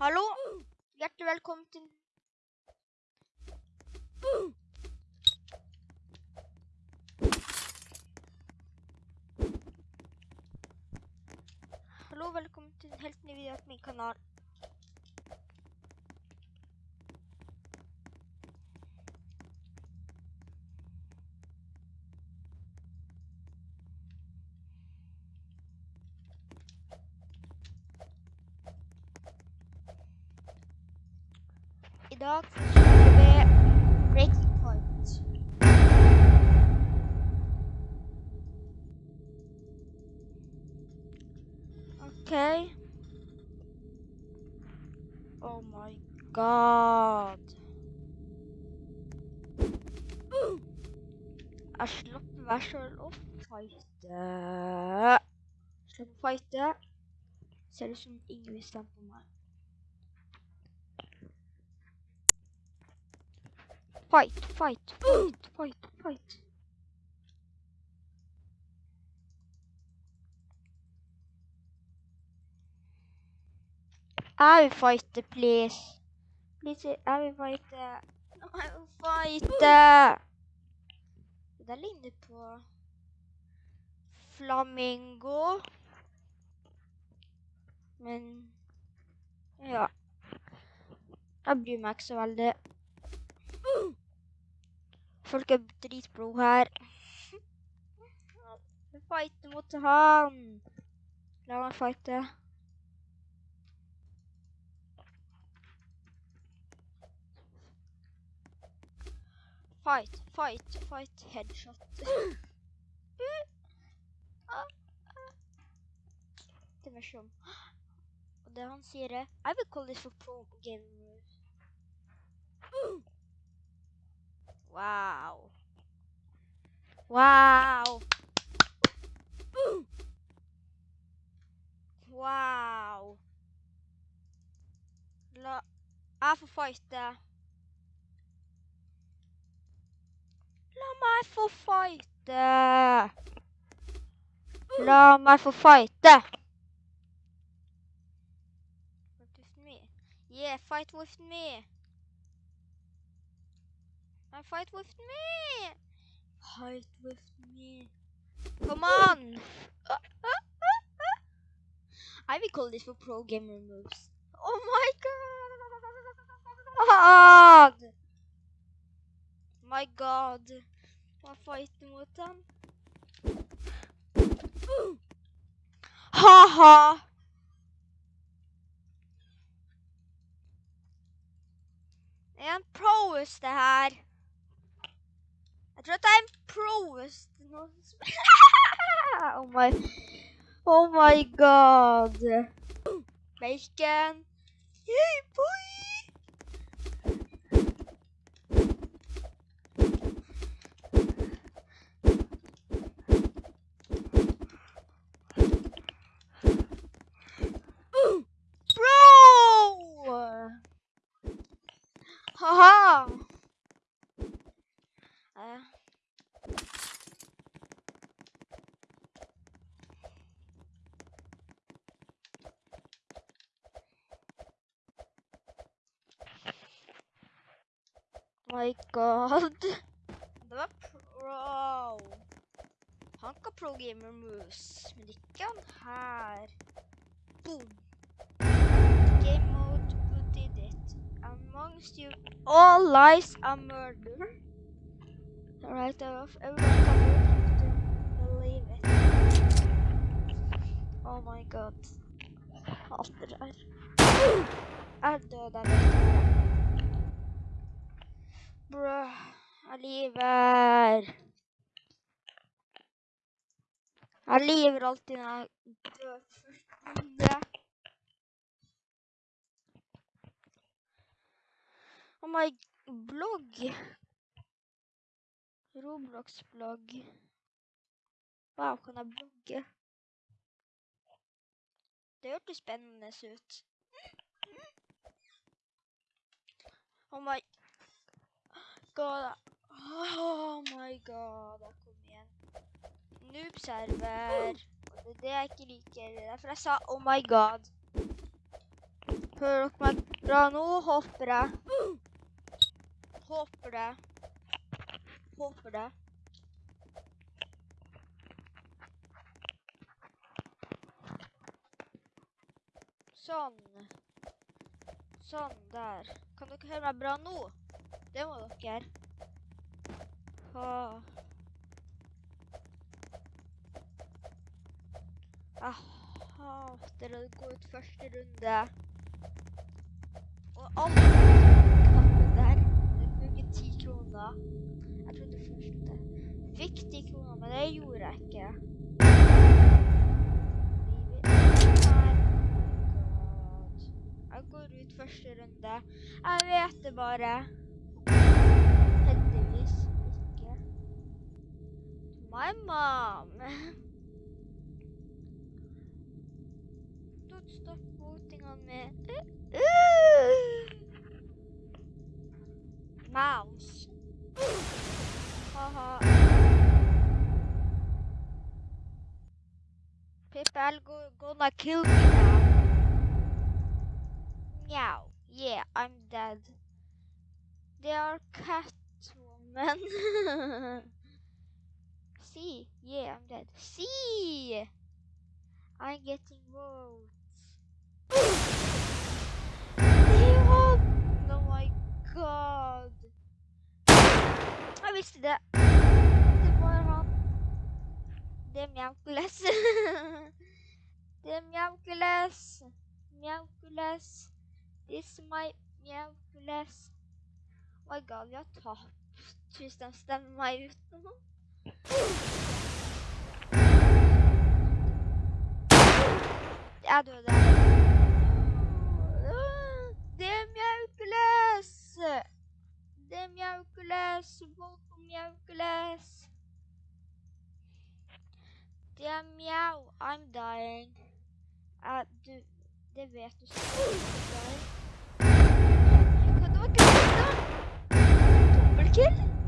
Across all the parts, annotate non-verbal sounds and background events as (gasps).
Hallo! Hjertelig velkommen til Hallo, velkommen til en helt ny video på min kanal. Okay. Oh my god. Jeg slipper meg sjøl å fighte. Slipper å fighte. Ser ut som ingen vil. Fight, fight, fight, fight, fight. I will fight please. Please, I will fight I will fight. Det ligner på flamingo. Men ja. Jeg bryr meg ikke så veldig. Folk er dritblod her. (laughs) Jeg fighter mot han. La meg fighte. Fight, fight, fight, headshot. (gasps) Det var sånn. (gasps) Og det han sier er I will call this for pro gamers. (gasps) Wow. Wow. Wow. La Jeg får fighte. La meg få fighte. La. Fight with me. Yeah, fight with me. And fight with me. Fight with me. Come on. I will call this for pro gamer moves. Oh my god. (laughs) My god. Hva fighter mot han? Ha-ha! Jeg er en proeste her. Jeg tror at jeg er en oh my Oh my god. Bacon. Yay, boy! Bro! Haha! Eh. My god. Det var pro. Han kan pro gamer moves, men er ikke han her. Boom. Game mode, who did it? Amongst you, all lies are murder. Alright, off. Everyone can believe it. Oh my god. Det der. Jeg døde av Bruh. Jeg lever. Jeg lever alltid når jeg dør først. Oh my blogg. Roblox-blogg. Wow, kan jeg blogge? Det hørtes spennende ut. Oh my god. Oh my god. Kom igjen. Noobserver. Det er det jeg ikke liker. Det er derfor jeg sa oh my god. Hører dere meg bra nå, håper jeg. Håper det. Håper det. Sånn. Sånn der. Kan dere høre meg bra nå? Det må dere. Åh. Jeg hater å gå ut første runde. Og alle knappen der, det bruker ti kroner. Jeg trodde først jeg fikk ti kroner, men det gjorde jeg ikke. Jeg går ut første runde. Jeg vet det bare. My mom. Don't stop voting on me. (laughs) Mouse. Uh-huh. Haha. People go gonna kill me now. Meow. Yeah, I'm dead. They are Catwoman. (laughs) see. Yeah, I'm dead. See! I'm getting votes. Zero! Oh my god. I missed that. Damn Yamkulas. Damn Yamkulas. Yamkulas. This is my Yamkulas. Oh my god, jag tar tusen stämmar just nu. (laughs) Adoro. Demian Glass! Demian Glass, volto Miau Glass. Damn meow, I'm dying. Ah, de, deveto. Cadê o que ele tá? Por que ele...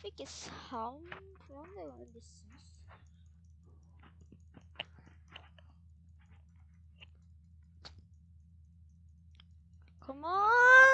traffic is sound. I wonder what. Come on!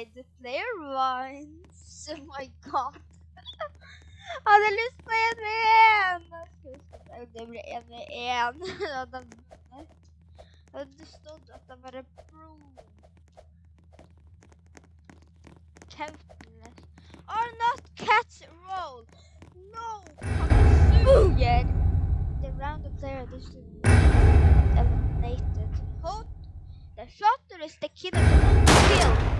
side, the player runs. (laughs) Oh my god. Han har lyst på en med en! Det blir en med en. Hadde han vunnet. Hadde det stått at a bare pro. Kjempen. Are not cats roll? No! Suger! The round of player is eliminated. Hold the shot is the kid of the field.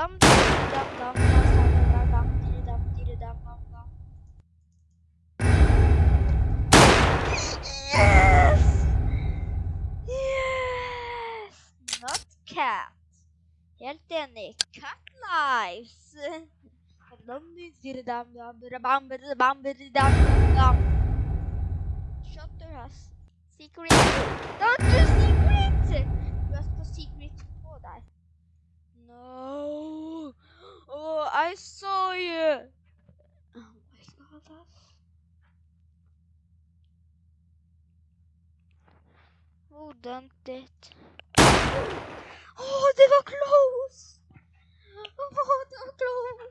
Dum dum dum dum dum dum dum dum. Yes! Yes! Not cat. Helt enig. Cat lives. Shutter has secret. Don't do secret! Du har på secret på deg. No! Oh, I saw you! Oh my god, ass. Who done it? Oh, det var close! Oh, det var close!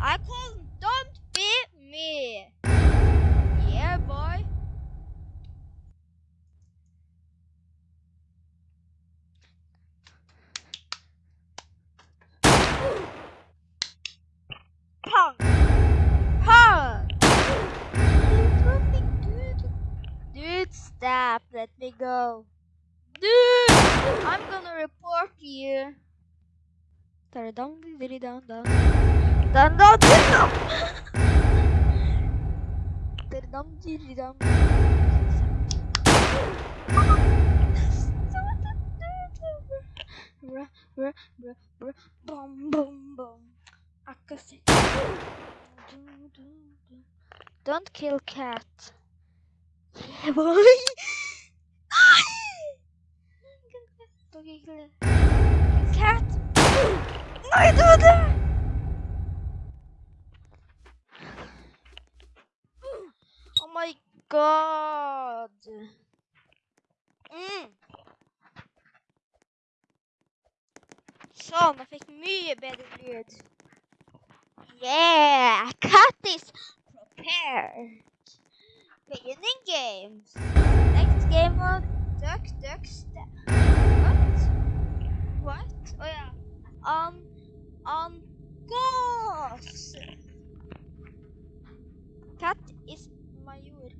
I call don't beat me! Yeah, boy. Pong! Pong! Something stop. Let me go. Dude, I'm gonna report you. Bruh, bruh, bruh, bruh, Boom, boom, boom. I can see. Don't kill cat. (laughs) Yeah, boy. Don't kill cat. Nej! Oh my god. Mm. Sånn, jeg fikk mye bedre lyd. Yeah, cat is prepared. Beginning games. Game of duck, duck. What? What? Oh yeah. Um, um, goals. Cat is major.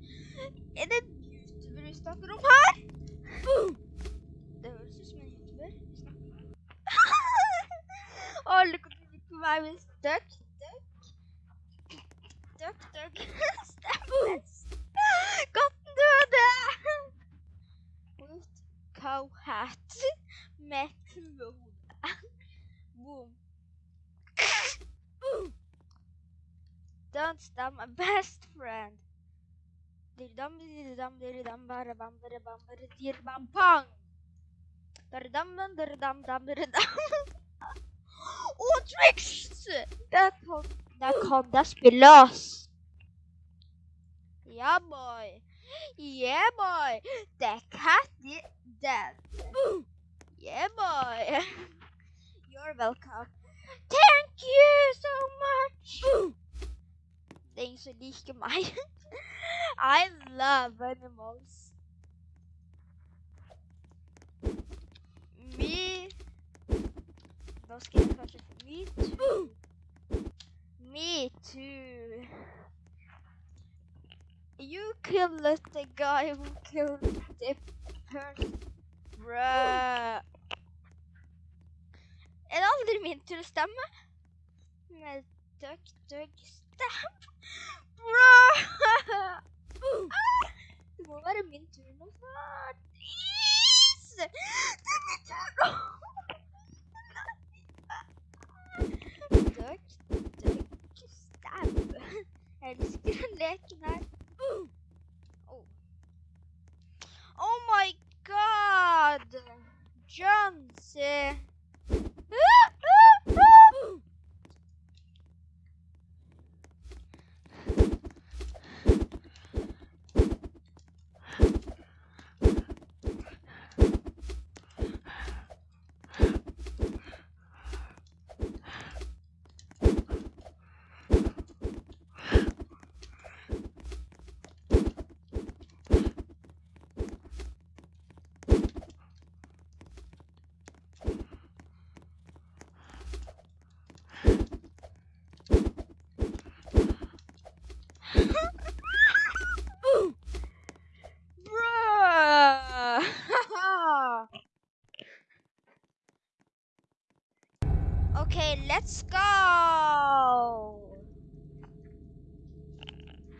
Er det en youtuber vi snakker om her? Boom! Det høres ut som en youtuber. (laughs) oh, look at me is duck, duck. Duck, duck. (laughs) dam dirdam dam dirdam. Åh, tricks! Där kom, där kom det spillas. Yeah boy. Yeah boy. The cat is dead. Yeah boy. (laughs) You're welcome. Thank you so much. Som. (laughs) I love animals. Me. Ska jag kanske få me too. Me too. You killed the guy who killed the person. Bruh. Er det aldri min tur å stemme? Duck, duck, stamp. (gasps) Bruh. Det må være min tur nå snart. Please! Det min tur nå! (laughs) Duck, duck, stamp. Jeg elsker den leken her. Oh. oh my god! John, se. Bruh! Okay, let's go!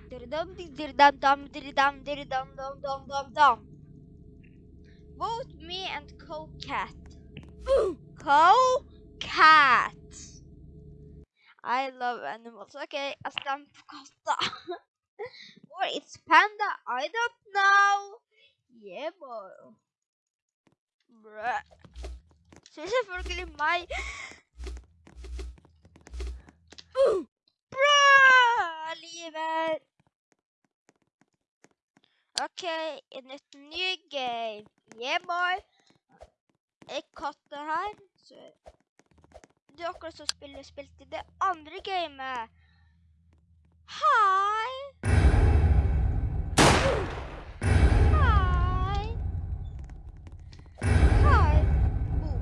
Dirdum dirdum dum dirdum dirdum dum dum dum dum. Vote me and Co-Cat. (gasps) Co-Cat. I love animals. Okay, I stand på katta. or it's panda. I don't know. Yeah, boy. Bruh. Så selvfølgelig meg. Bra! Livet! OK, inn et nytt game. Yeah, boy! En katt her. Så det er akkurat som spiller spilt i det andre gamet. Hei! Hei! Hei! Boom.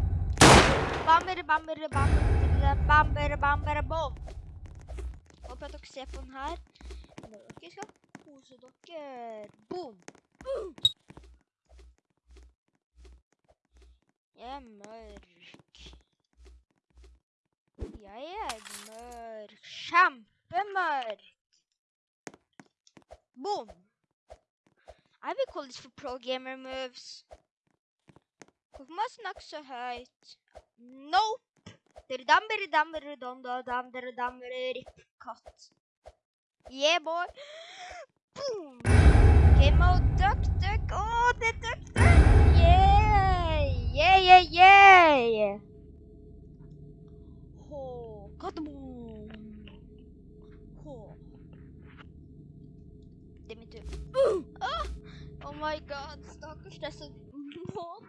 Bammer, bammer, bammer, bammer, bammer, bom håper at dere ser på den her. Når dere skal kose dere. Boom! Boom! Jeg er mørk. Jeg er mørk. Kjempemørk. Boom! I will call this for pro gamer moves. Hvorfor må jeg snakke så høyt? Nope! Diridam, diridam, diridam, diridam, rip cut. Yeah, boy. Boom! Game mode, duck, duck. Det er duck, duck. Yeah! Yeah, yeah, yeah! Hå, katamon. Hå. Det er min tur. Uh! Ah! Oh my god, disse månedene. (laughs)